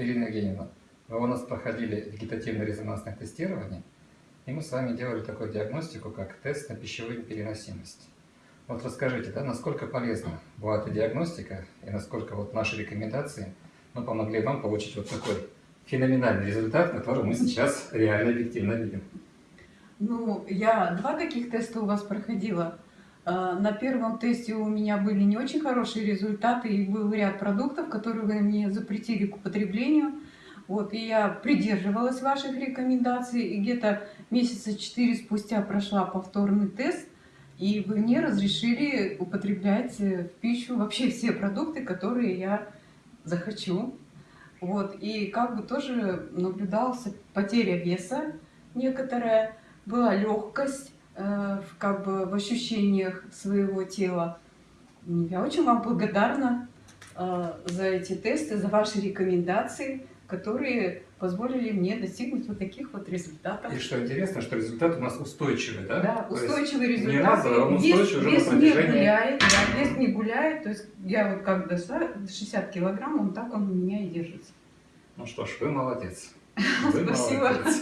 Ирина Евгеньевна, вы у нас проходили вегетативно-резонансное тестирование, и мы с вами делали такую диагностику, как тест на пищевую переносимость. Вот расскажите, да, насколько полезна была эта диагностика, и насколько вот наши рекомендации ну, помогли вам получить вот такой феноменальный результат, который мы сейчас реально объективно видим. Ну, я два таких теста у вас проходила. А, на первом тесте у меня были не очень хорошие результаты, и был ряд продуктов, которые вы мне запретили к употреблению. Вот, и я придерживалась ваших рекомендаций, и где-то месяца четыре спустя прошла повторный тест, и вы мне разрешили употреблять э, в пищу вообще все продукты, которые я захочу. Вот, и как бы тоже наблюдался потеря веса некоторая, была легкость как бы в ощущениях своего тела. Я очень вам благодарна э, за эти тесты, за ваши рекомендации, которые позволили мне достигнуть вот таких вот результатов. И что интересно, что результат у нас устойчивый, да? Да, То устойчивый результат. Не раз, а он вес, устойчивый уже вес на не протяжении... гуляет, да, вес не гуляет. То есть я вот как дошла, 60 килограмм, он так он у меня и держится. Ну что ж, вы молодец. Вы Спасибо. молодец.